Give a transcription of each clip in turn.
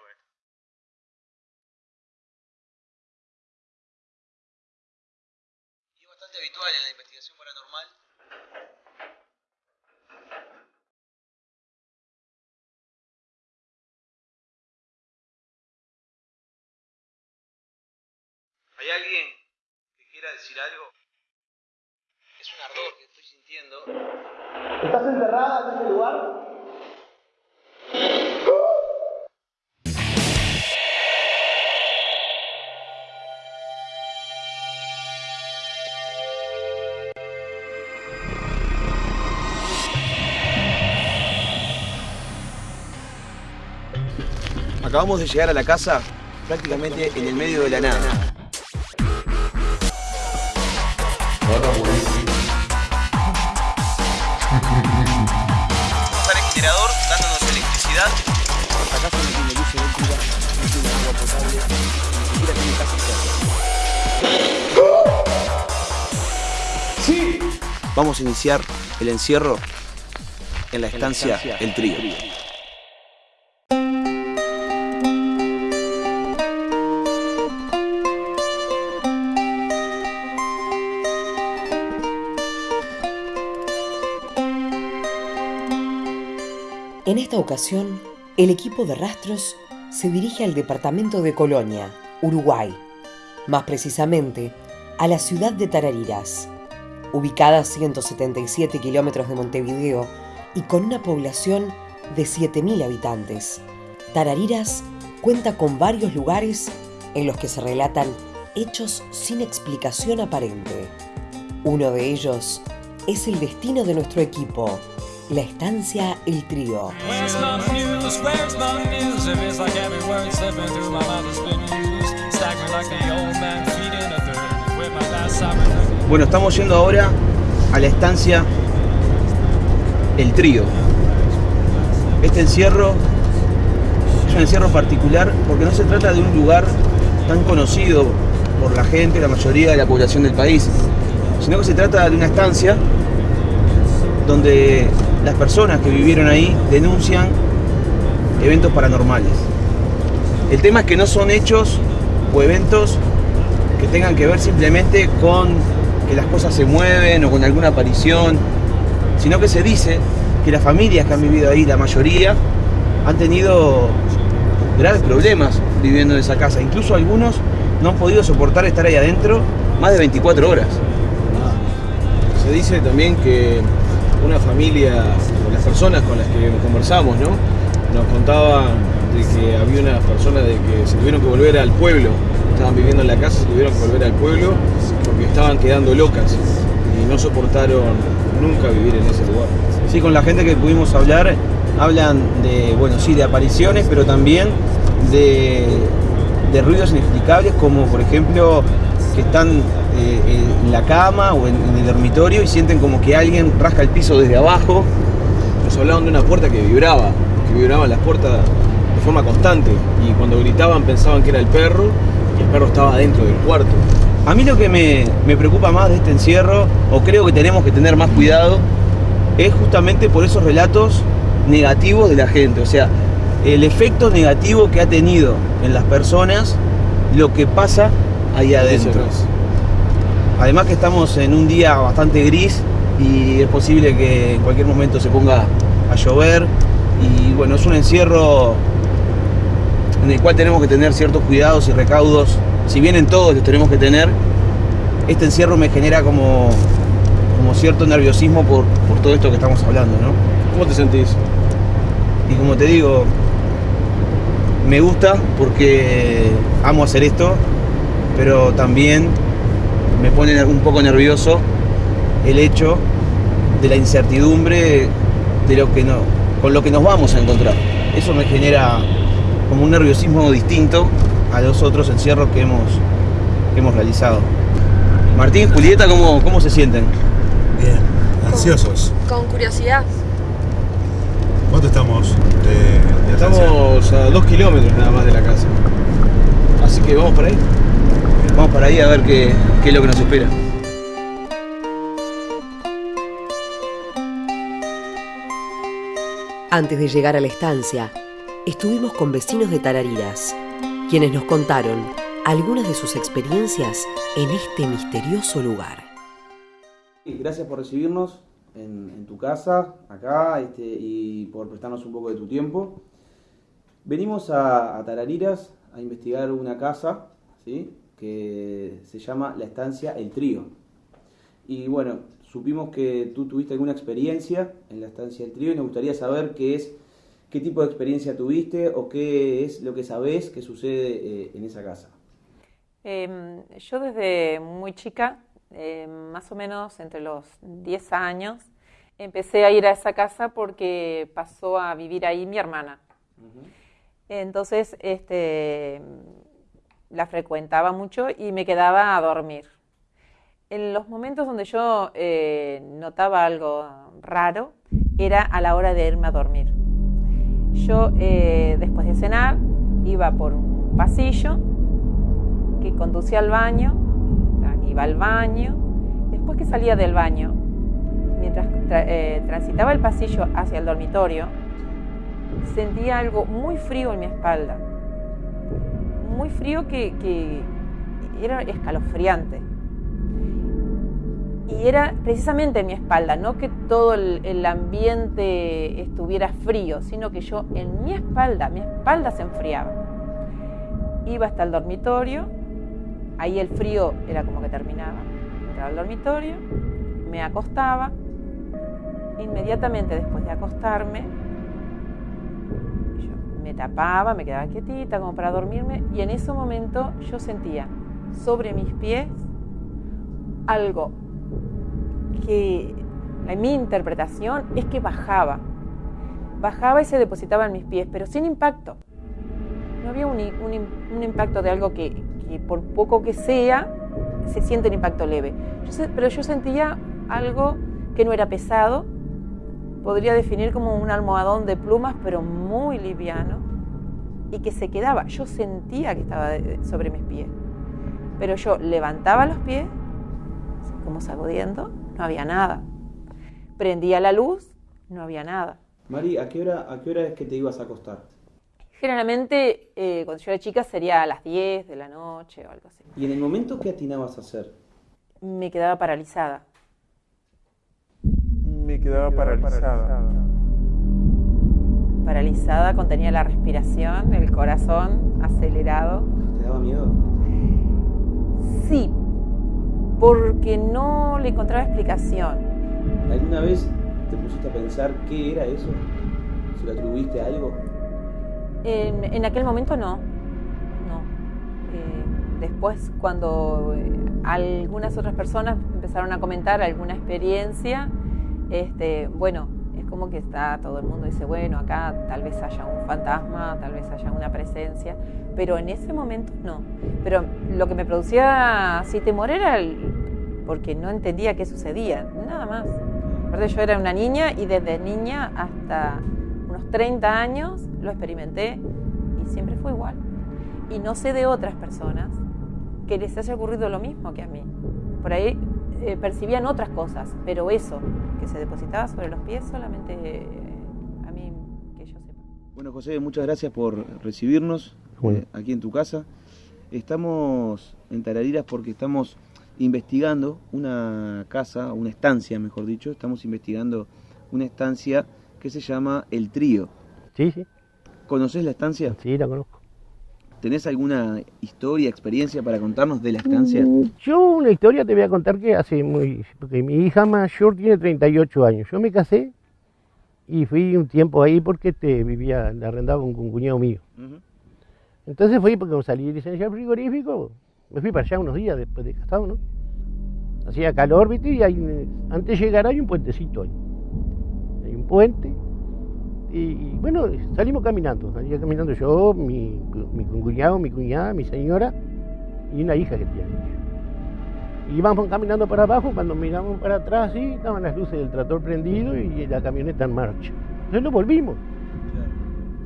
Güey. Y es bastante habitual en la investigación paranormal. ¿Hay alguien que quiera decir algo? Es un ardor que estoy sintiendo. ¿Estás enterrada en este lugar? Acabamos de llegar a la casa prácticamente en el medio de la nada. Está el generador dándonos electricidad. Casa no tiene luz eléctrica, no tiene agua potable, ni siquiera tiene casa Sí. Vamos a iniciar el encierro en la estancia El Trío. Esta ocasión, el equipo de rastros se dirige al departamento de Colonia, Uruguay, más precisamente a la ciudad de Tarariras, ubicada a 177 kilómetros de Montevideo y con una población de 7.000 habitantes. Tarariras cuenta con varios lugares en los que se relatan hechos sin explicación aparente. Uno de ellos es el destino de nuestro equipo, la estancia El Trío. Bueno, estamos yendo ahora a la estancia El Trío. Este encierro es un encierro particular porque no se trata de un lugar tan conocido por la gente, la mayoría de la población del país, sino que se trata de una estancia donde las personas que vivieron ahí denuncian eventos paranormales. El tema es que no son hechos o eventos que tengan que ver simplemente con que las cosas se mueven o con alguna aparición, sino que se dice que las familias que han vivido ahí, la mayoría, han tenido graves problemas viviendo en esa casa. Incluso algunos no han podido soportar estar ahí adentro más de 24 horas. Se dice también que una familia, las personas con las que conversamos, ¿no? Nos contaban de que había unas personas de que se tuvieron que volver al pueblo, estaban viviendo en la casa, se tuvieron que volver al pueblo porque estaban quedando locas y no soportaron nunca vivir en ese lugar. Sí, con la gente que pudimos hablar, hablan de, bueno, sí, de apariciones, pero también de, de ruidos inexplicables, como por ejemplo que están eh, en la cama o en, en el dormitorio y sienten como que alguien rasca el piso desde abajo. Nos hablaban de una puerta que vibraba, que vibraban las puertas de forma constante y cuando gritaban pensaban que era el perro y el perro estaba dentro del cuarto. A mí lo que me, me preocupa más de este encierro, o creo que tenemos que tener más cuidado, es justamente por esos relatos negativos de la gente. O sea, el efecto negativo que ha tenido en las personas lo que pasa ahí adentro. Además que estamos en un día bastante gris y es posible que en cualquier momento se ponga a llover. Y bueno, es un encierro en el cual tenemos que tener ciertos cuidados y recaudos. Si bien en todos los tenemos que tener, este encierro me genera como, como cierto nerviosismo por, por todo esto que estamos hablando, ¿no? ¿Cómo te sentís? Y como te digo, me gusta porque amo hacer esto, pero también me pone un poco nervioso el hecho de la incertidumbre de lo que no, con lo que nos vamos a encontrar. Eso me genera como un nerviosismo distinto a los otros encierros que hemos, que hemos realizado. Martín, Julieta, ¿cómo, cómo se sienten? Bien, ansiosos. Con curiosidad. ¿Cuánto estamos de, de estancia? Estamos a dos kilómetros nada más de la casa. Así que vamos para ahí. Vamos para ahí a ver qué, qué es lo que nos espera. Antes de llegar a la estancia, estuvimos con vecinos de Tarariras, quienes nos contaron algunas de sus experiencias en este misterioso lugar. Gracias por recibirnos en, en tu casa, acá, este, y por prestarnos un poco de tu tiempo. Venimos a, a Tarariras a investigar una casa, ¿sí? Que se llama La Estancia El Trío. Y bueno, supimos que tú tuviste alguna experiencia en la Estancia El Trío y nos gustaría saber qué es, qué tipo de experiencia tuviste o qué es lo que sabés que sucede eh, en esa casa. Eh, yo desde muy chica, eh, más o menos entre los 10 años, empecé a ir a esa casa porque pasó a vivir ahí mi hermana. Entonces, este, la frecuentaba mucho y me quedaba a dormir. En los momentos donde yo eh, notaba algo raro, era a la hora de irme a dormir. Yo, eh, después de cenar, iba por un pasillo que conducía al baño, iba al baño, después que salía del baño, mientras tra- eh, transitaba el pasillo hacia el dormitorio, sentía algo muy frío en mi espalda, muy frío que, era escalofriante. Y era precisamente en mi espalda, no que todo el, el ambiente estuviera frío, sino que yo en mi espalda, mi espalda se enfriaba. Iba hasta el dormitorio, ahí el frío era como que terminaba. Entraba al dormitorio, me acostaba, inmediatamente después de acostarme, me tapaba, me quedaba quietita como para dormirme y en ese momento yo sentía sobre mis pies algo que en mi interpretación es que bajaba. Bajaba y se depositaba en mis pies, pero sin impacto. No había un, un im- un impacto de algo que, por poco que sea, se siente un impacto leve. Pero yo sentía algo que no era pesado, podría definir como un almohadón de plumas, pero muy liviano, y que se quedaba. Yo sentía que estaba sobre mis pies, pero yo levantaba los pies, como sacudiendo, no había nada. Prendía la luz, no había nada. Mari, ¿a qué hora, a qué hora es que te ibas a acostar? Generalmente, eh, cuando yo era chica, sería a las 10 de la noche o algo así. Y en el momento, ¿qué atinabas a hacer? Me quedaba paralizada. Me quedaba paralizada. Paralizada, contenía la respiración, el corazón acelerado. ¿Te daba miedo? Sí, porque no le encontraba explicación. ¿Alguna vez te pusiste a pensar qué era eso? ¿Se lo atribuiste a algo? En, en aquel momento no, no. Eh, después cuando eh, algunas otras personas empezaron a comentar alguna experiencia, este, bueno, es como que está todo el mundo dice, bueno, acá tal vez haya un fantasma, tal vez haya una presencia, pero en ese momento no. Pero lo que me producía así temor era el- porque no entendía qué sucedía, nada más. Aparte yo era una niña y desde niña hasta unos 30 años lo experimenté y siempre fue igual. Y no sé de otras personas que les haya ocurrido lo mismo que a mí. Por ahí eh, percibían otras cosas, pero eso, que se depositaba sobre los pies, solamente eh, a mí que yo sepa. Bueno, José, muchas gracias por recibirnos Bueno. eh, aquí en tu casa. Estamos en Tarariras porque estamos investigando una casa, una estancia, mejor dicho. Estamos investigando una estancia que se llama El Trío. Sí, sí, ¿Conoces la estancia? sí, la conozco. ¿Tenés alguna historia, experiencia para contarnos de la estancia? Mm, Yo una historia te voy a contar que hace muy... Porque mi hija mayor tiene 38 años. Yo me casé y fui un tiempo ahí porque te vivía, le arrendaba con un cuñado mío. Ujú. Entonces fui porque salí licenciado frigorífico, me fui para allá unos días después de casado, ¿no? Hacía calor, ¿viste? Y antes de llegar hay un puentecito ahí. Hay un puente. Y, y, bueno, salimos caminando. Salía caminando yo, mi, mi cuñado, mi cuñada, mi señora y una hija que tiene. Y íbamos caminando para abajo, cuando miramos para atrás, sí, estaban las luces del tractor prendido y la camioneta en marcha. Entonces nos volvimos.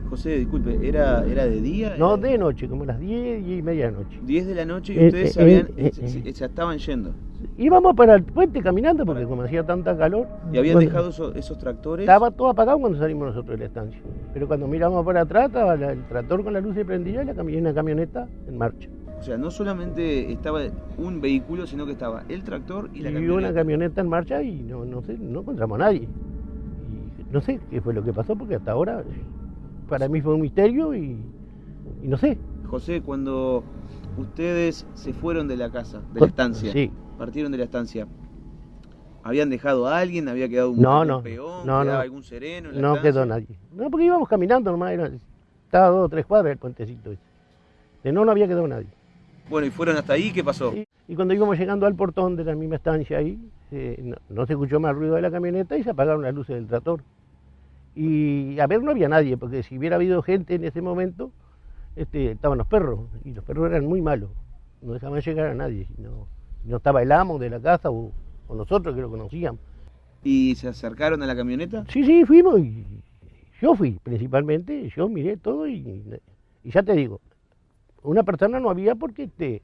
José, disculpe, ¿era, era de día? No, Era de noche, como las 10 y media de noche. 10 de la noche y Eh, ustedes eh, habían, eh, se- eh. se- se estaban yendo. Íbamos para el puente caminando porque como hacía tanta calor. Y habían dejado esos, esos tractores. Estaba todo apagado cuando salimos nosotros de la estancia. Pero cuando miramos para atrás estaba la- el tractor con la luz prendida y la cami- y una camioneta en marcha. O sea, no solamente estaba un vehículo, sino que estaba el tractor y la y camioneta. una camioneta en marcha y no, no sé, no encontramos a nadie. Y no sé qué fue lo que pasó porque hasta ahora para mí fue un misterio y, y no sé. José, cuando ustedes se fueron de la casa, de la estancia, Sí. Partieron de la estancia, ¿habían dejado a alguien? ¿Había quedado un, No, peón? no, ¿Quedaba no. algún sereno en la No estancia? quedó nadie. No, porque íbamos caminando nomás, era, estaba a dos o tres cuadras el puentecito. ese. De no, no había quedado nadie. Bueno, ¿y fueron hasta ahí? ¿Qué pasó? Y, y cuando íbamos llegando al portón de la misma estancia ahí, eh, no, no se escuchó más ruido de la camioneta y se apagaron las luces del tractor. Y a ver, no había nadie, porque si hubiera habido gente en ese momento, este, estaban los perros, y los perros eran muy malos, no dejaban llegar a nadie, y no, estaba el amo de la casa o, o nosotros que lo conocíamos. ¿Y se acercaron a la camioneta? Sí, sí, fuimos y yo fui principalmente, yo miré todo y, y ya te digo, una persona no había porque este,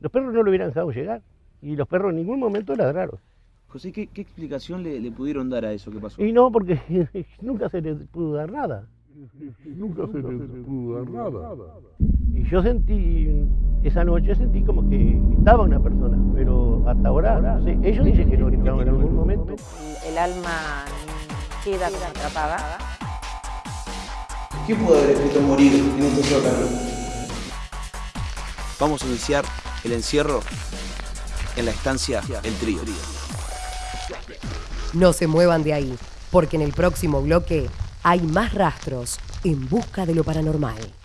los perros no lo hubieran dejado llegar y los perros en ningún momento ladraron. José, ¿qué, qué explicación le, le pudieron dar a eso que pasó? Y no, porque nunca se les pudo dar nada. Nunca se les pudo dar nada. Y yo sentí, esa noche sentí como que gritaba una persona, pero hasta ahora, no sé, ellos dicen que no gritaban en algún momento. El alma queda atrapada. ¿Qué pudo haber escrito morir en este sótano? Vamos a iniciar el encierro en la estancia El Trío. No se muevan de ahí, porque en el próximo bloque hay más rastros en busca de lo paranormal.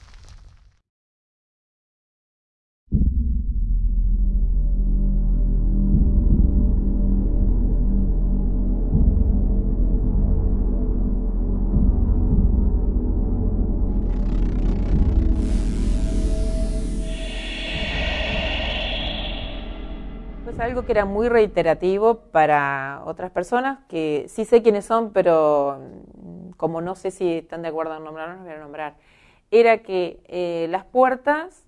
Algo que era muy reiterativo para otras personas, que sí sé quiénes son, pero mm, como no sé si están de acuerdo en nombrarlos, los voy a nombrar. Era que eh, las puertas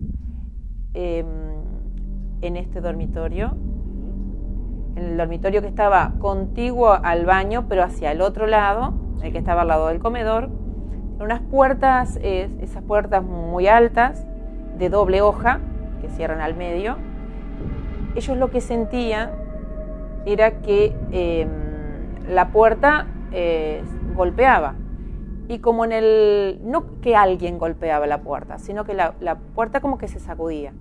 eh, en este dormitorio, en el dormitorio que estaba contiguo al baño, pero hacia el otro lado, el que estaba al lado del comedor, unas puertas, eh, esas puertas muy altas, de doble hoja, que cierran al medio, ellos lo que sentían era que eh, la puerta eh, golpeaba. Y como en el. No que alguien golpeaba la puerta, sino que la, puerta como que se sacudía.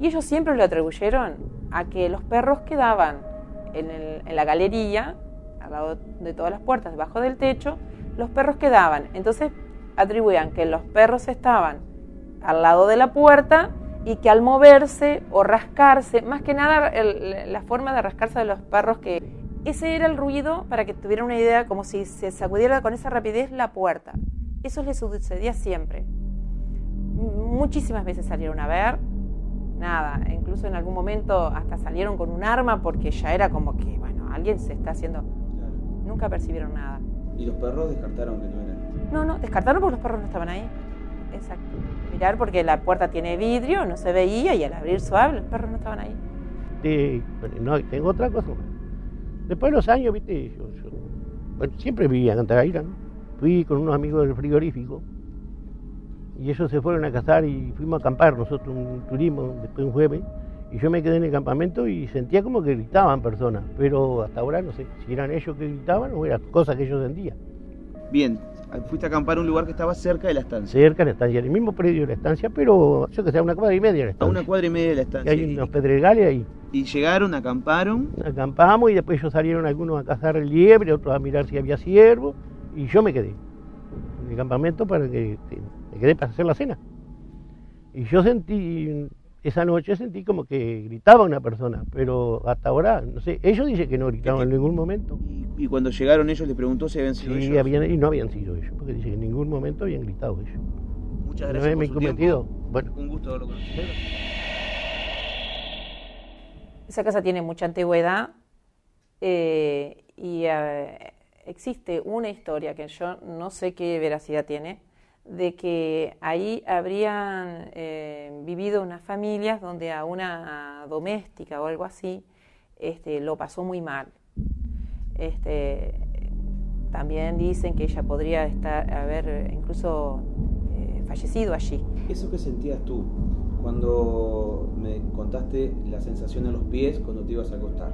Y ellos siempre lo atribuyeron a que los perros quedaban en, en la galería, al lado de todas las puertas, debajo del techo, los perros quedaban. Entonces atribuían que los perros estaban al lado de la puerta y que al moverse o rascarse, más que nada el- la forma de rascarse de los perros, que ese era el ruido para que tuvieran una idea, como si se sacudiera con esa rapidez la puerta. Eso les sucedía siempre. Muchísimas veces salieron a ver, nada, incluso en algún momento hasta salieron con un arma porque ya era como que, bueno, alguien se está haciendo... Nunca percibieron nada. Y los perros descartaron que no eran. No, no, descartaron porque los perros no estaban ahí. Exacto. Mirar porque la puerta tiene vidrio, no se veía y al abrir suave los perros no estaban ahí. Este, bueno, no, tengo otra cosa más. Después de los años, viste, yo, yo- bueno, siempre vivía en Cantagaira, ¿no? Fui con unos amigos del frigorífico y ellos se fueron a cazar y fuimos a acampar nosotros un turismo después un jueves y yo me quedé en el campamento y sentía como que gritaban personas, pero hasta ahora no sé si eran ellos que gritaban o eran cosas que yo sentía. Bien, fuiste a acampar a un lugar que estaba cerca de la estancia. Cerca de la estancia, en el mismo predio de la estancia, pero yo que sé, a una cuadra y media de la A estancia. una cuadra y media de la Y estancia. hay unos pedregales ahí. Y llegaron, acamparon. Acampamos y después ellos salieron algunos a cazar liebre, otros a mirar si había ciervo, y yo me quedé en el campamento para que me quedé para hacer la cena. Y yo sentí, esa noche sentí como que gritaba una persona, pero hasta ahora, no sé, ellos dicen que no gritaban en ningún momento. Y, cuando llegaron ellos les preguntó si habían sido Sí, ellos. habían- y no habían sido ellos, porque dicen que en ningún momento habían gritado ellos. Muchas No gracias es por mi su cometido. tiempo. Bueno. Un gusto verlo con usted. Esa casa tiene mucha antigüedad eh, y eh, existe una historia que yo no sé qué veracidad tiene, de que ahí habrían eh, vivido unas familias donde a una doméstica o algo así este, lo pasó muy mal. Este, también dicen que ella podría estar, haber incluso eh, fallecido allí. ¿Eso que sentías tú cuando contaste la sensación en los pies cuando te ibas a acostar.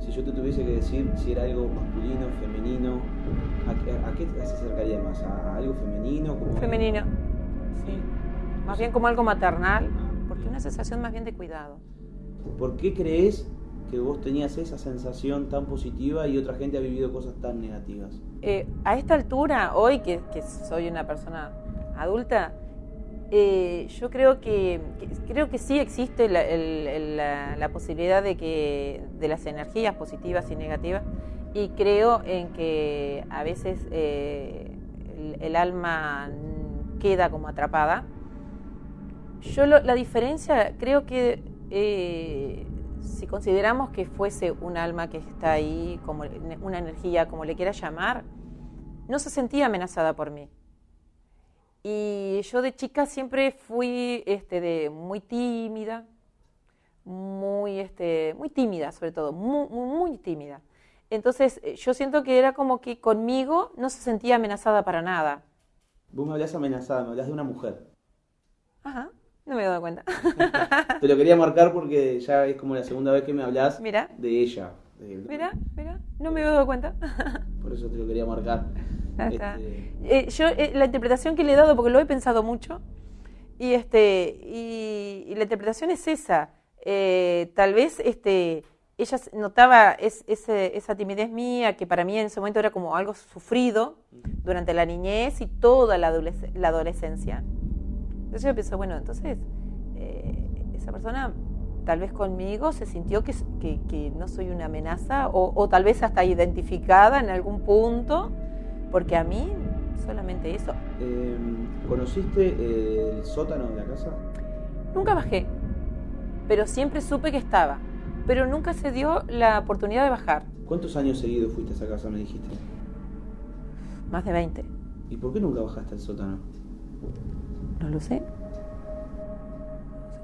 Si yo te tuviese que decir si era algo masculino, femenino, ¿a, qué- a qué se acercaría más? ¿A algo femenino? Como Femenino. Sí. Más bien como algo maternal, porque una sensación más bien de cuidado. ¿Por qué crees que vos tenías esa sensación tan positiva y otra gente ha vivido cosas tan negativas? Eh, a esta altura, hoy que, soy una persona adulta, eh, yo creo que, creo que sí existe la, el- posibilidad de que de las energías positivas y negativas y creo en que a veces eh, el, alma queda como atrapada. Yo la diferencia creo que si consideramos que fuese un alma que está ahí, como una energía, como le quiera llamar, no se sentía amenazada por mí. Y yo de chica siempre fui este, de, muy tímida, muy, este, muy tímida sobre todo, muy, muy, muy tímida. Entonces eh, yo siento que era como que conmigo no se sentía amenazada para nada. Vos me hablas amenazada, me hablas de una mujer. Ajá, no me he dado cuenta. Te lo quería marcar porque ya es como la segunda vez que me hablas Mira. de ella. de- Mira, mira, no me he dado cuenta. Por eso te lo quería marcar. Está. Este, Eh, yo eh, la interpretación que le he dado, porque lo he pensado mucho, y este y, y la interpretación es esa. Eh, tal vez este ella notaba es- ese- esa timidez mía, que para mí en ese momento era como algo sufrido durante la niñez y toda la, adolesc- la adolescencia. Entonces yo pienso, bueno, entonces eh, esa persona tal vez conmigo se sintió que, que- que no soy una amenaza o, o tal vez hasta identificada en algún punto, porque a mí solamente eso. eh, ¿Conociste eh, el sótano de la casa? Nunca bajé, pero siempre supe que estaba, pero nunca se dio la oportunidad de bajar, ¿Cuántos años seguidos fuiste a esa casa, me dijiste? más de 20. ¿Y por qué nunca bajaste al sótano? No lo sé.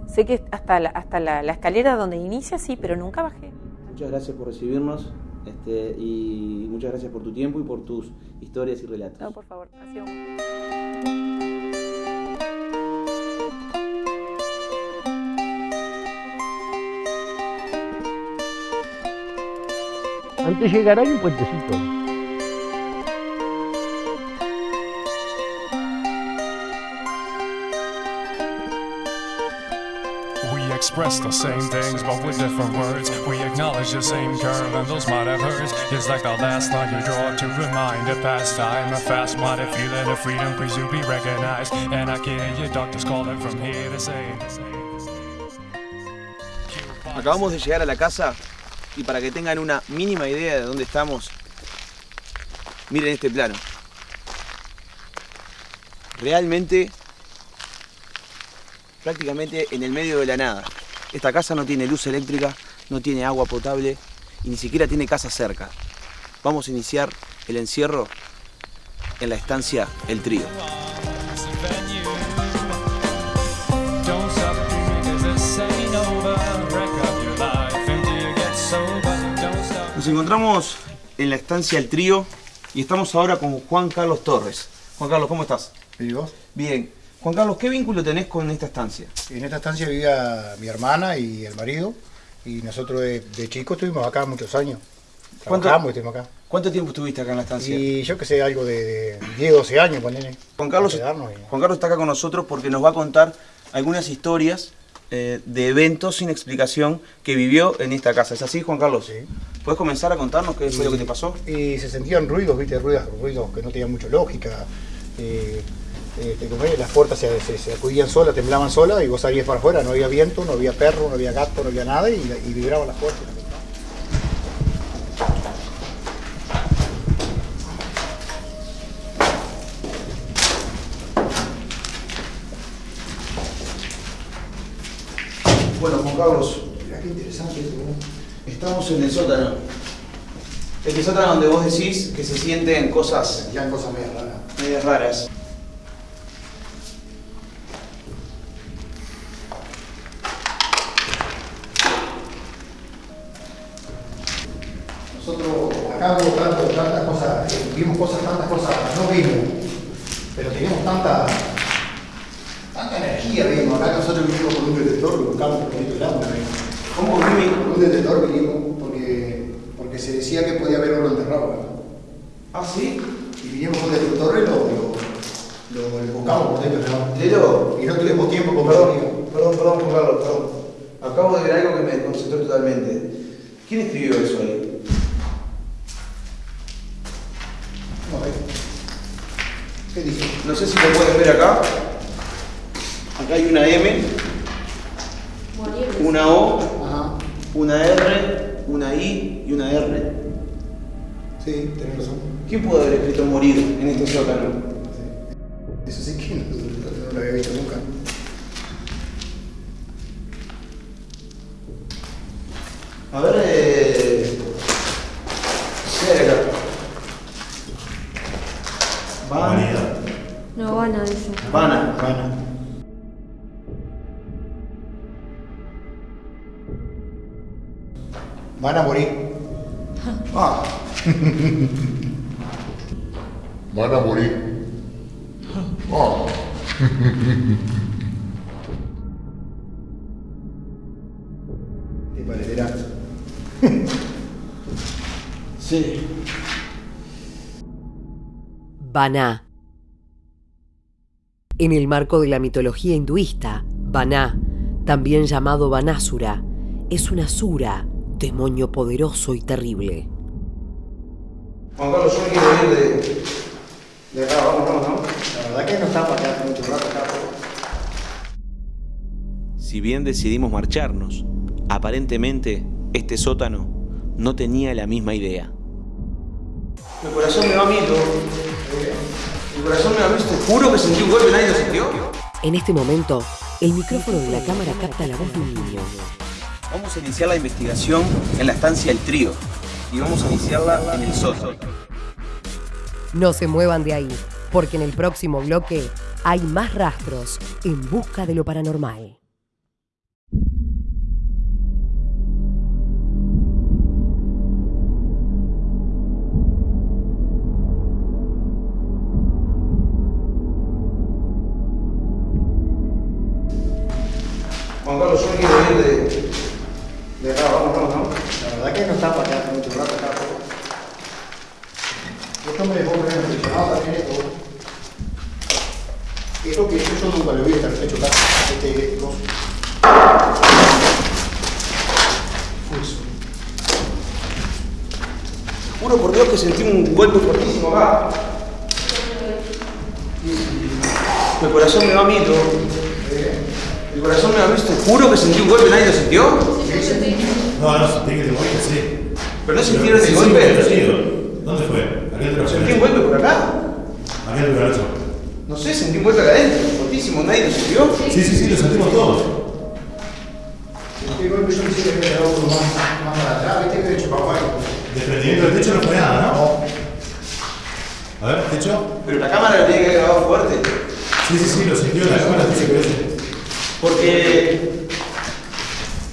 Sé que hasta la, hasta la, la escalera donde inicia sí, pero nunca bajé. Muchas gracias por recibirnos este, y muchas gracias por tu tiempo y por tus historias y relatos. No, por favor, ha sido un- Antes de llegar hay un puentecito. The same things, but with different words. We acknowledge the same and those have. It's like last line you draw to remind. A fast feeling of freedom, please be recognized. And doctors calling from here to. Acabamos de llegar a la casa y para que tengan una mínima idea de dónde estamos, miren este plano. Realmente, prácticamente en el medio de la nada. Esta casa no tiene luz eléctrica, no tiene agua potable y ni siquiera tiene casa cerca. Vamos a iniciar el encierro en la estancia El Trío. Nos encontramos en la estancia El Trío y estamos ahora con Juan Carlos Torres. Juan Carlos, ¿cómo estás? ¿Y vos? Bien. Juan Carlos, ¿qué vínculo tenés con esta estancia? En esta estancia vivía mi hermana y el marido, y nosotros de, de chicos estuvimos acá muchos años. ¿Cuánto- Trabajamos acá. ¿Cuánto tiempo estuviste acá en la estancia? Y yo que sé, algo de, de 10, 12 años, ponele. Juan Carlos, y- Juan Carlos está acá con nosotros porque nos va a contar algunas historias eh, de eventos sin explicación que vivió en esta casa. ¿Es así, Juan Carlos? Sí. ¿Puedes comenzar a contarnos qué fue lo que te pasó? Y se sentían ruidos, viste, ruidos, ruidos que no tenían mucha lógica. Eh, eh, las puertas se, se, se sacudían solas, temblaban solas y vos salías para afuera, no había viento, no había perro, no había gato, no había nada y, y vibraban las puertas. Bueno, Juan Carlos, Mirá qué interesante esto, ¿no? estamos en el sótano. Este sótano donde vos decís que se sienten cosas Sentían cosas medio raras. medias raras. Hubo tanto, tantas cosas, eh, vimos cosas, tantas cosas, no vimos, pero teníamos tanta, tanta energía arriba, acá nosotros vinimos con un detector, buscamos el lado. ¿Cómo qué Con un detector vinimos porque, porque se decía que podía haber oro enterrado. Ah, sí. Y vinimos con un detector y lo, lo, lo- lo buscamos por dentro. Y no tuvimos tiempo con Perdón, perdón, perdón, Carlos, perdón. Acabo de ver algo que me desconcentró totalmente. ¿Quién escribió eso ahí? No, eh. ¿Qué dice? No sé si lo pueden ver acá. Acá hay una M, una O, una R, una I y una R. Sí, tenés razón. ¿Quién pudo haber escrito morir en este sótano? Morir. Te parecerá. sí. Baná. En el marco de la mitología hinduista, Baná, también llamado Banásura, es una sura, demonio poderoso y terrible. Juan Carlos, yo me quiero ir de... De acá, vamos, vamos, vamos. La verdad que no estamos acá hace mucho rato acá. Si bien decidimos marcharnos, aparentemente este sótano no tenía la misma idea. Mi corazón me va a mito. Mi corazón me va a mito. Te juro que sentí un golpe, nadie lo sintió. En este momento, el micrófono de la cámara capta la voz de un niño. Vamos a iniciar la investigación en la estancia del trío. Y vamos a iniciarla en el sótano. No se muevan de ahí, porque en el próximo bloque hay más rastros en busca de lo paranormal. Juan Carlos, yo me quiero ir de... De acá, vamos, vamos, vamos. La verdad que no mucho rato acá. Esto me dejó muy impresionado también esto. Esto que yo, yo nunca lo vi estar hecho acá. Este dos. Eso. Juro por Dios que sentí un golpe fuertísimo acá. Mi corazón me va a mito. Mi corazón me va a mito. Te juro que sentí un golpe, nadie lo sintió. No, no, tiene que te morir, sí. ¿Pero no sintieron Sí, el sí, golpe? pero sí. ¿Dónde fue? ¿A qué te Sentí un golpe por acá. ¿A qué te lo No sé, sentí un golpe acá adentro. Fuertísimo, nadie lo sintió. Sí, sí, sí, lo sentimos todos. Este golpe yo que dado otro más, más para atrás. Viste que de. Desprendimiento del techo no fue nada, ¿no? A ver, techo. Pero la cámara lo tiene que haber grabado fuerte. Sí, sí, sí, lo sintió la cámara, dice que sí. Porque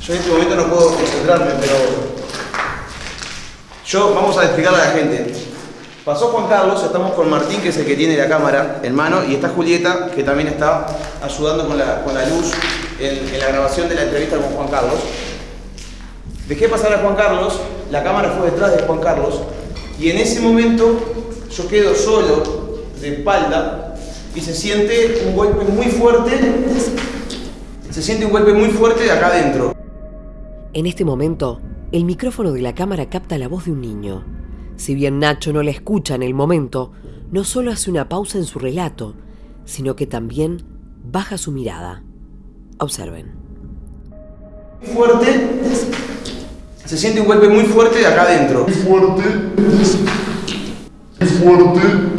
yo en este momento no puedo concentrarme, pero yo vamos a explicarle a la gente. Pasó Juan Carlos, estamos con Martín, que es el que tiene la cámara en mano, y está Julieta, que también está ayudando con la, con la luz en, la grabación de la entrevista con Juan Carlos. Dejé pasar a Juan Carlos, la cámara fue detrás de Juan Carlos, y en ese momento yo quedo solo, de espalda, y se siente un golpe muy fuerte se siente un golpe muy fuerte de acá adentro. En este momento, el micrófono de la cámara capta la voz de un niño. Si bien Nacho no la escucha en el momento, no solo hace una pausa en su relato, sino que también baja su mirada. Observen. Muy fuerte. Se siente un golpe muy fuerte de acá adentro. Muy fuerte. Muy fuerte.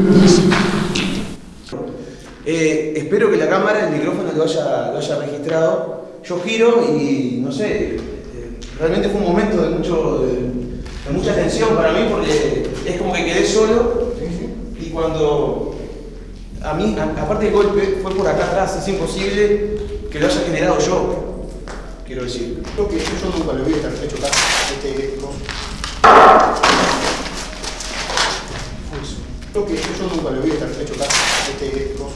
Eh, espero que la cámara, el micrófono lo haya, lo haya registrado. Yo giro y no sé, eh, realmente fue un momento de, mucho, de, de mucha tensión para mí porque es como que quedé solo y cuando a mí, a- aparte del golpe, fue por acá atrás, es imposible que lo haya generado yo, quiero decir. Creo que yo nunca lo vi estar hecho acá. Este. Eso. Creo que yo nunca lo vi estar hecho acá. Este dos.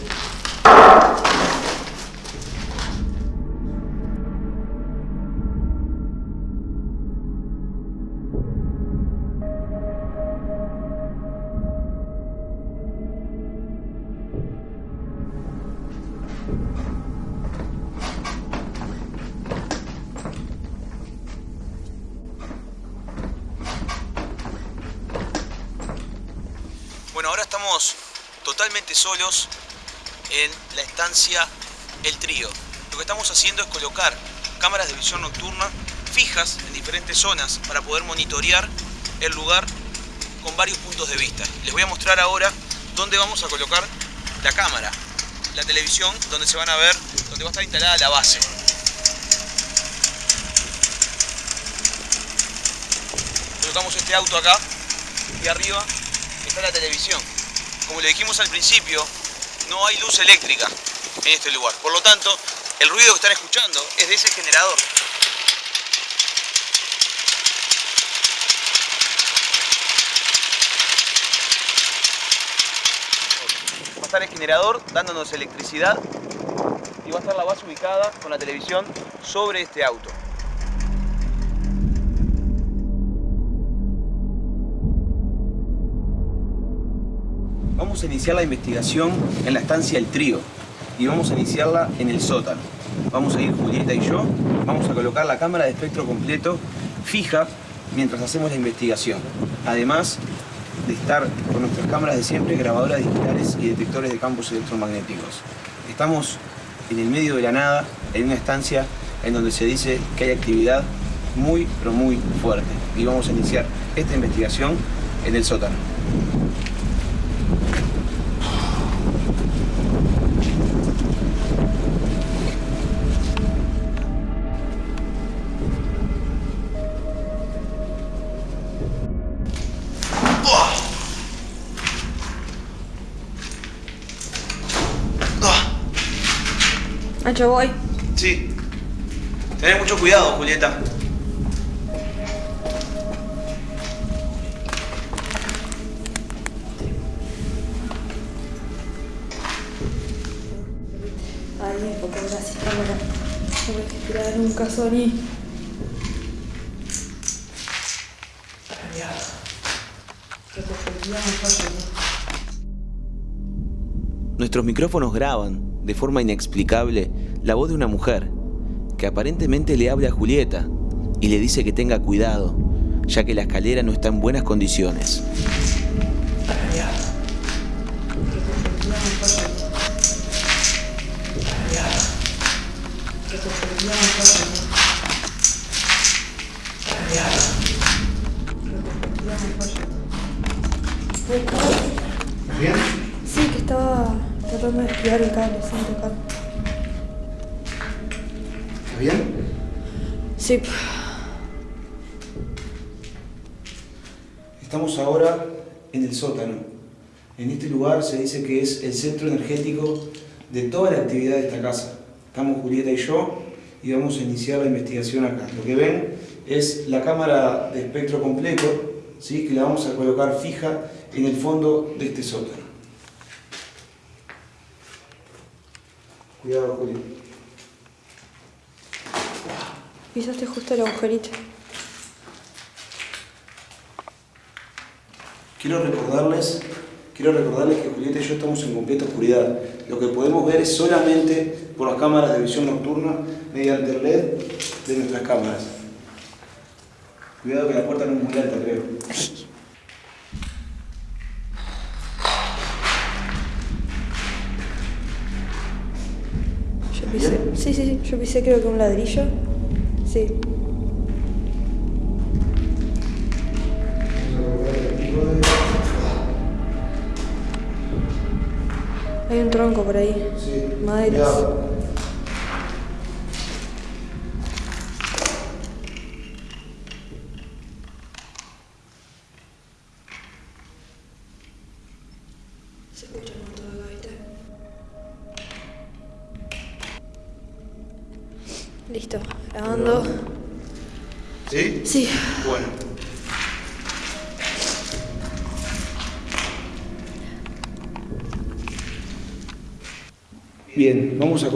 El Trío. Lo que estamos haciendo es colocar cámaras de visión nocturna fijas en diferentes zonas para poder monitorear el lugar con varios puntos de vista. Les voy a mostrar ahora dónde vamos a colocar la cámara, la televisión, donde se van a ver, donde va a estar instalada la base. Colocamos este auto acá y arriba está la televisión. Como le dijimos al principio, no hay luz eléctrica en este lugar. Por lo tanto, el ruido que están escuchando es de ese generador. Va a estar el generador dándonos electricidad y va a estar la base ubicada con la televisión sobre este auto. Vamos a iniciar la investigación en la estancia El Trío y vamos a iniciarla en el sótano. Vamos a ir Julieta y yo, vamos a colocar la cámara de espectro completo fija mientras hacemos la investigación. Además de estar con nuestras cámaras de siempre, grabadoras digitales y detectores de campos electromagnéticos. Estamos en el medio de la nada, en una estancia en donde se dice que hay actividad muy, pero muy fuerte. Y vamos a iniciar esta investigación en el sótano. Nacho, voy. Sí. Tened mucho cuidado, Julieta. Ay, ahora sí cámara. No me esperar nunca, Sony. Nuestros micrófonos graban, de forma inexplicable, la voz de una mujer que aparentemente le habla a Julieta y le dice que tenga cuidado, ya que la escalera no está en buenas condiciones. ¿Bien? Sí, que estaba tratando de estudiar el cable sin tocar. Estamos ahora en el sótano. En este lugar se dice que es el centro energético de toda la actividad de esta casa. Estamos Julieta y yo y vamos a iniciar la investigación acá. Lo que ven es la cámara de espectro completo, ¿sí? que la vamos a colocar fija en el fondo de este sótano. Cuidado, Juli. Pisaste justo el agujerito. Quiero recordarles, quiero recordarles que Julieta y yo estamos en completa oscuridad. Lo que podemos ver es solamente por las cámaras de visión nocturna mediante el LED de nuestras cámaras. Cuidado que la puerta no es muy alta, creo. Yo pisé. Sí, sí, sí. Yo pisé creo que un ladrillo. Sí. Hay un tronco por ahí. Sí. Maderas.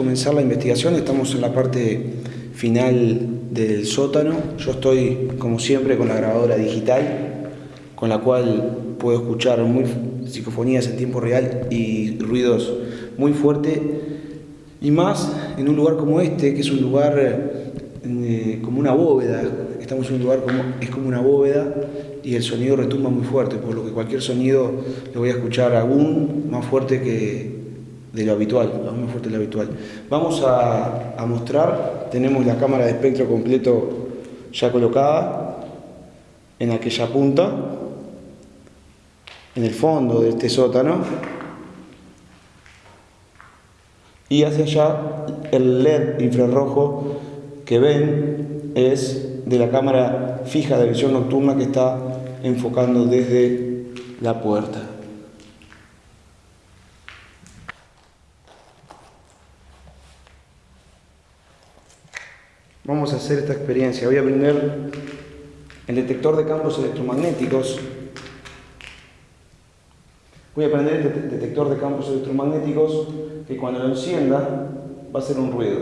Comenzar la investigación. Estamos en la parte final del sótano. Yo estoy, como siempre, con la grabadora digital, con la cual puedo escuchar muy psicofonías en tiempo real y ruidos muy fuertes. Y más en un lugar como este, que es un lugar eh, como una bóveda, estamos en un lugar como, es como una bóveda y el sonido retumba muy fuerte, por lo que cualquier sonido lo voy a escuchar aún más fuerte que de lo habitual, aún más fuerte de lo habitual. Vamos a, a mostrar, tenemos la cámara de espectro completo ya colocada en aquella punta, en el fondo de este sótano, y hacia allá el LED infrarrojo que ven es de la cámara fija de visión nocturna que está enfocando desde la puerta. Vamos a hacer esta experiencia. Voy a prender el detector de campos electromagnéticos. Voy a prender este detector de campos electromagnéticos que cuando lo encienda va a hacer un ruido.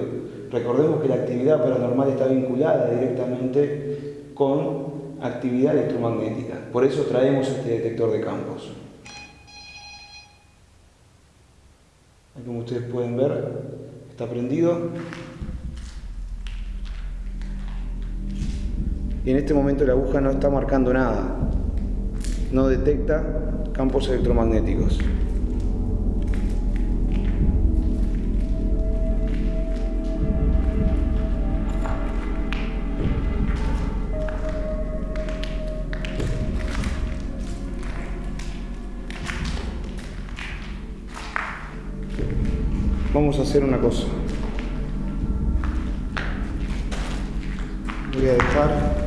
Recordemos que la actividad paranormal está vinculada directamente con actividad electromagnética. Por eso traemos este detector de campos. Como ustedes pueden ver, está prendido. Y en este momento la aguja no está marcando nada. No detecta campos electromagnéticos. Vamos a hacer una cosa. Voy a dejar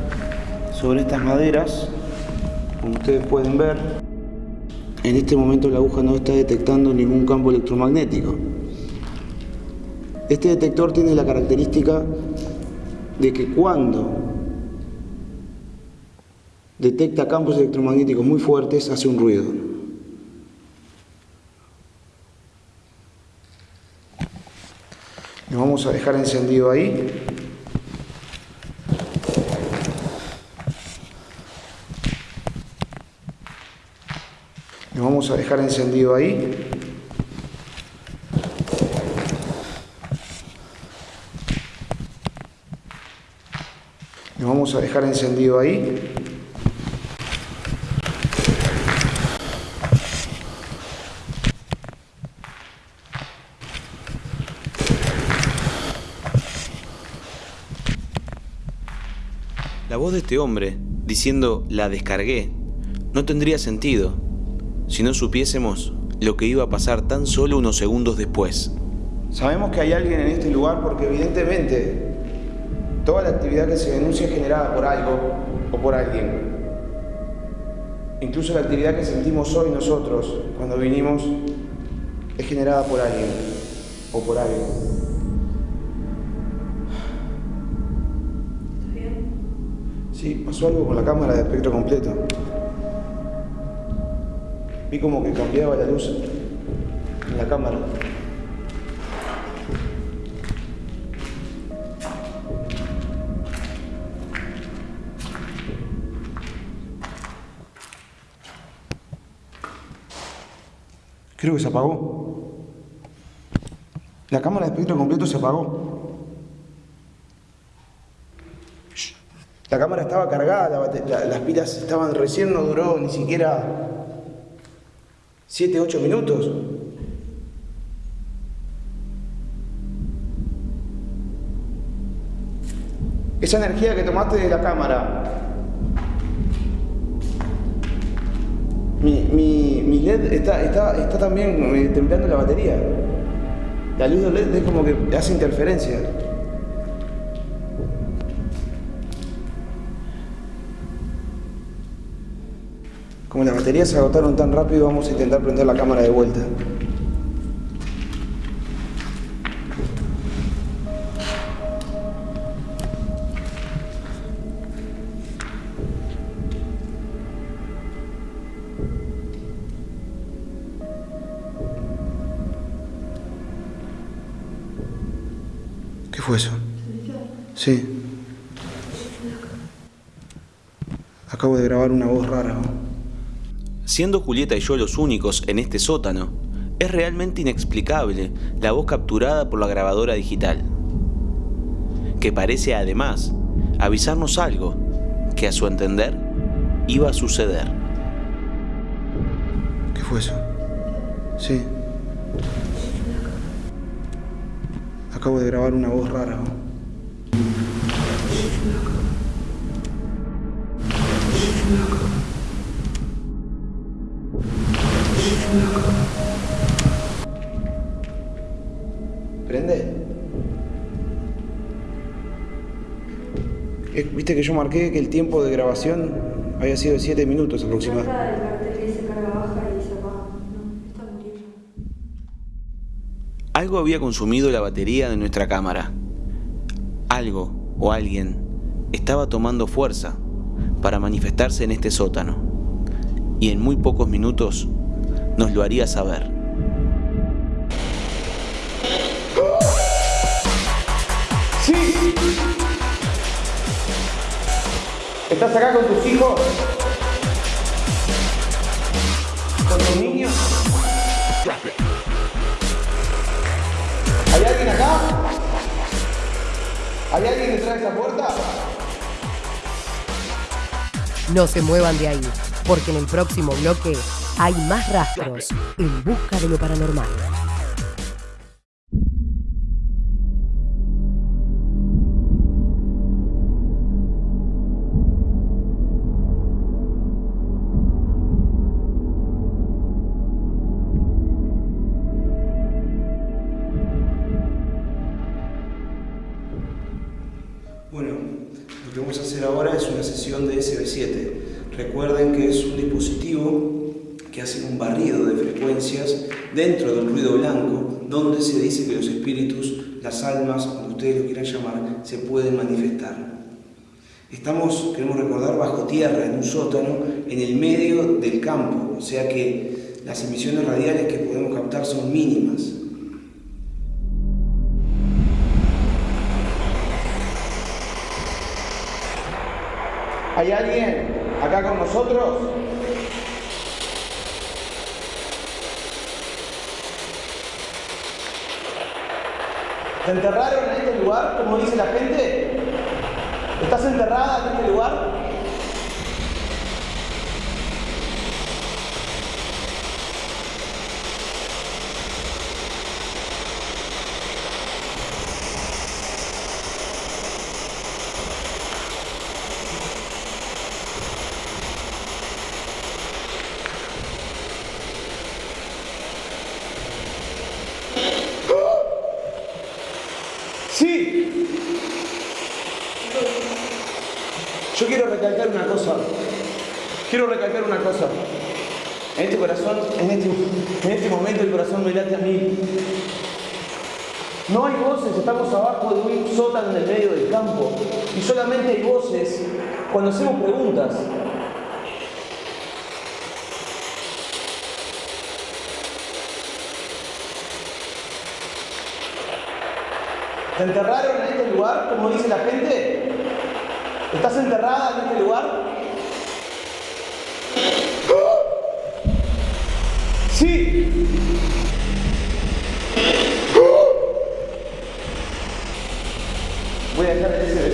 sobre estas maderas, como ustedes pueden ver, en este momento la aguja no está detectando ningún campo electromagnético. Este detector tiene la característica de que cuando detecta campos electromagnéticos muy fuertes hace un ruido. Lo vamos a dejar encendido ahí. Lo vamos a dejar encendido ahí. Lo vamos a dejar encendido ahí. La voz de este hombre, diciendo la descargué, no tendría sentido si no supiésemos lo que iba a pasar tan solo unos segundos después. Sabemos que hay alguien en este lugar porque evidentemente toda la actividad que se denuncia es generada por algo o por alguien. Incluso la actividad que sentimos hoy nosotros cuando vinimos es generada por alguien o por algo. Sí, pasó algo con la cámara de espectro completo. Vi como que cambiaba la luz en la cámara. Creo que se apagó. La cámara de espectro completo se apagó. La cámara estaba cargada, las pilas estaban recién, no duró ni siquiera 7, 8 minutos. Esa energía que tomaste de la cámara, mi, mi- mi LED está, está, está también eh, temblando la batería. La luz del LED es como que hace interferencia. Baterías se agotaron tan rápido, vamos a intentar prender la cámara de vuelta. ¿Qué fue eso? Sí. Acabo de grabar una voz rara. Siendo Julieta y yo los únicos en este sótano, es realmente inexplicable la voz capturada por la grabadora digital. que parece además avisarnos algo que a su entender iba a suceder. ¿Qué fue eso? Sí. Acabo de grabar una voz rara. Viste que yo marqué que el tiempo de grabación había sido de 7 minutos aproximadamente. Algo había consumido la batería de nuestra cámara. Algo o alguien estaba tomando fuerza para manifestarse en este sótano. Y en muy pocos minutos nos lo haría saber. ¡Sí! ¿Estás acá con tus hijos? ¿Con tus niños? ¿Hay alguien acá? ¿Hay alguien detrás de esa puerta? No se muevan de ahí, porque en el próximo bloque hay más rastros en busca de lo paranormal. Hacer ahora es una sesión de SB7. Recuerden que es un dispositivo que hace un barrido de frecuencias dentro del ruido blanco, donde se dice que los espíritus, las almas, como ustedes lo quieran llamar, se pueden manifestar. Estamos, queremos recordar, bajo tierra, en un sótano, en el medio del campo, o sea que las emisiones radiales que podemos captar son mínimas. ¿Hay alguien acá con nosotros? ¿Te enterraron en este lugar, como dice la gente? ¿Estás enterrada en este lugar? Sí. Yo quiero recalcar una cosa. Quiero recalcar una cosa. En este corazón, en este, en este a mí. No hay voces, estamos abajo de un sótano en el medio del campo. Y solamente hay voces cuando hacemos preguntas. ¿Te enterraron en este lugar, como dice la gente? ¿Estás enterrada en este lugar? Sí.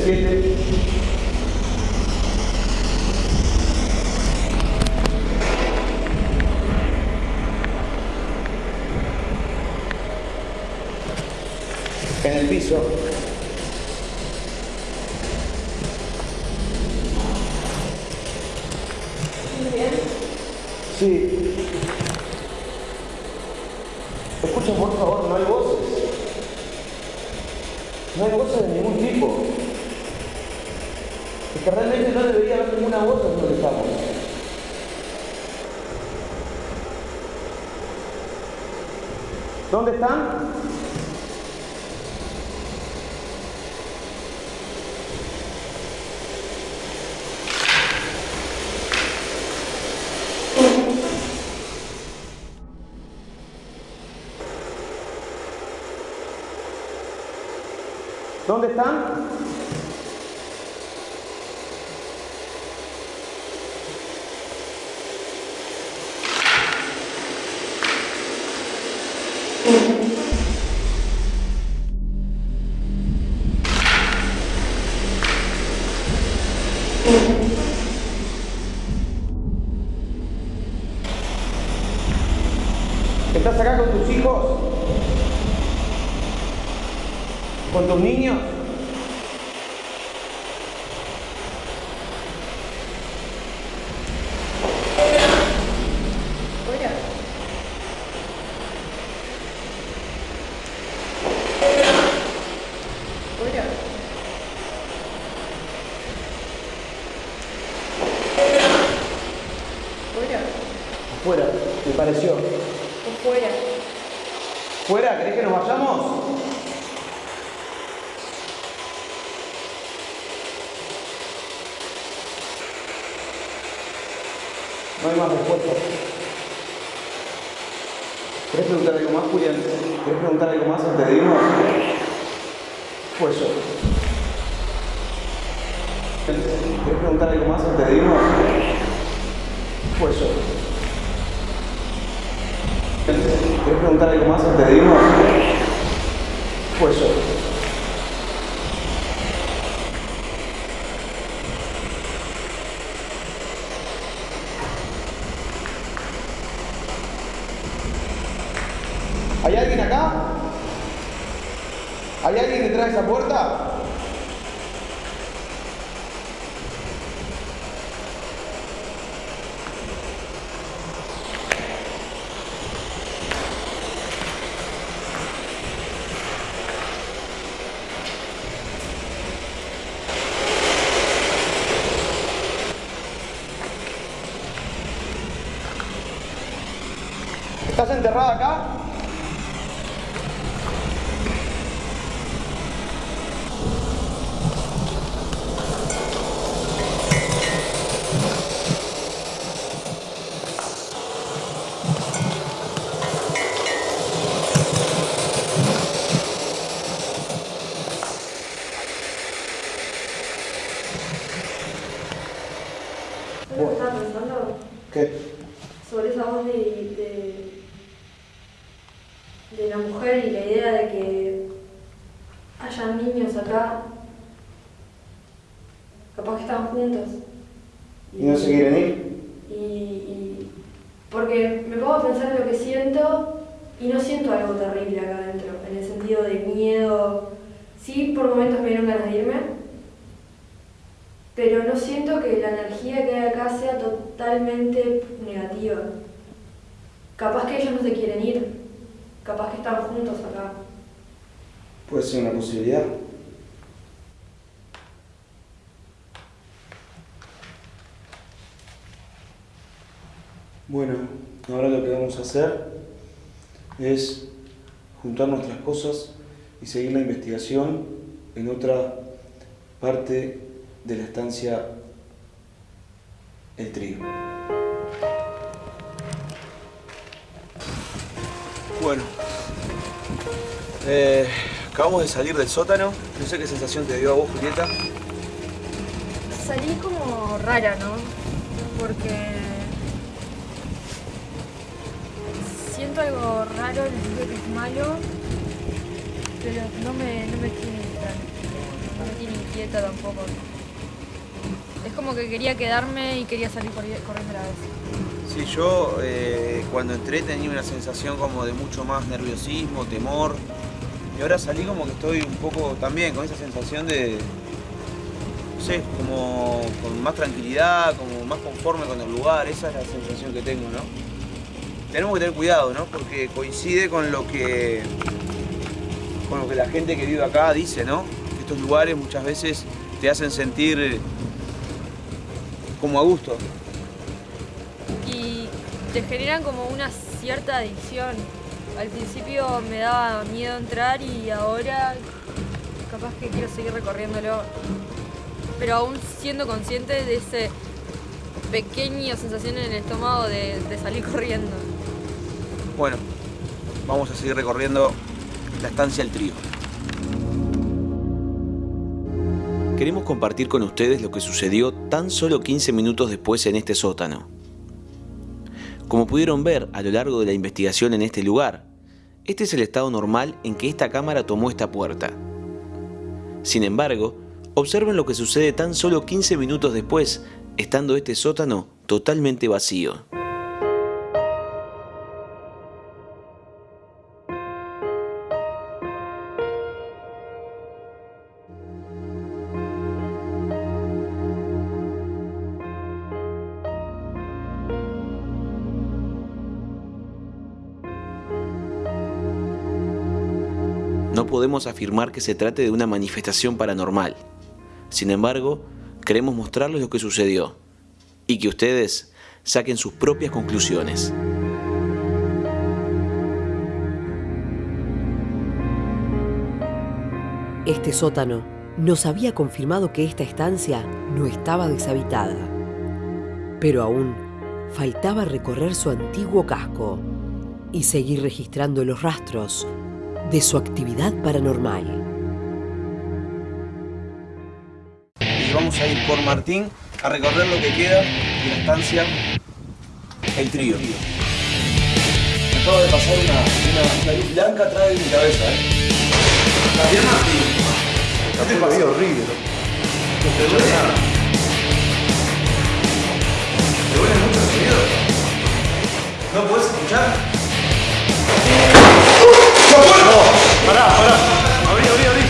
Dejar el SB7. En el piso. Sí. Escuchen por favor, no hay voces. No hay voces de ningún tipo. Es que realmente no debería haber ninguna voz en donde estamos. ¿Dónde están? ¿Dónde están? ¿Estás acá con tus hijos? ¿Con tus niños? Fuera, me pareció. Fuera. ¿Fuera? ¿Querés que nos vayamos? No hay más respuestas. ¿Querés preguntar algo más, Julián? ¿Querés preguntar algo más antes de irnos? Pues yo. ¿Querés preguntar algo más antes de irnos? Pues yo. ¿Querés preguntar de irnos? Pues yo. ¿Hay alguien acá? ¿Hay alguien detrás de esa puerta? ¿Estás enterrada acá? ¿Sabes lo que estaba pensando? ¿Qué? Sobre esa voz de, de, de la mujer y la idea de que haya niños acá, capaz que están juntos. ¿Y no se quieren ir? Y, y- porque me pongo a pensar en lo que siento y no siento algo terrible acá adentro, en el sentido de miedo. Sí, por momentos me dieron ganas de irme, pero no siento que la energía que hay acá sea totalmente negativa. Capaz que ellos no se quieren ir, capaz que están juntos acá. Puede ser una posibilidad. Bueno, ahora lo que vamos a hacer es juntar nuestras cosas y seguir la investigación en otra parte de la estancia El Trigo. Bueno, eh, acabamos de salir del sótano. No sé qué sensación te dio a vos, Julieta. Salí como rara, ¿no? Porque siento algo raro, siento que es malo, pero no me, no me tiene tranquila, no me tiene inquieta tampoco. Es como que quería quedarme y quería salir corri- corriendo a la vez. Sí, yo eh, cuando entré tenía una sensación como de mucho más nerviosismo, temor. Y ahora salí como que estoy un poco también con esa sensación de, no sé, como con más tranquilidad, como más conforme con el lugar. Esa es la sensación que tengo, ¿no? Tenemos que tener cuidado, ¿no? Porque coincide con lo que, con lo que la gente que vive acá dice, ¿no? Estos lugares muchas veces te hacen sentir como a gusto. Y te generan como una cierta adicción. Al principio me daba miedo entrar y ahora capaz que quiero seguir recorriéndolo. Pero aún siendo consciente de ese pequeño sensación en el estómago de, de salir corriendo. Bueno, vamos a seguir recorriendo la estancia El Trío. Queremos compartir con ustedes lo que sucedió tan solo 15 minutos después en este sótano. Como pudieron ver a lo largo de la investigación en este lugar, este es el estado normal en que esta cámara tomó esta puerta. Sin embargo, Observen lo que sucede tan solo 15 minutos después, estando este sótano totalmente vacío. Podemos afirmar que se trate de una manifestación paranormal. Sin embargo, queremos mostrarles lo que sucedió y que ustedes saquen sus propias conclusiones. Este sótano nos había confirmado que esta estancia no estaba deshabitada. Pero aún faltaba recorrer su antiguo casco y seguir registrando los rastros de su actividad paranormal. Y vamos a ir por Martín a recorrer lo que queda de la estancia El Trío. Acaba de pasar una, una, una luz blanca atrás de mi cabeza, ¿eh? ¿Estás bien, Martín? Este partido horrible. ¿Te duele? ¿Te duele mucho el sonido? ¿No puedes escuchar? soporto. Pará, pará. Abrí, abrí, abrí.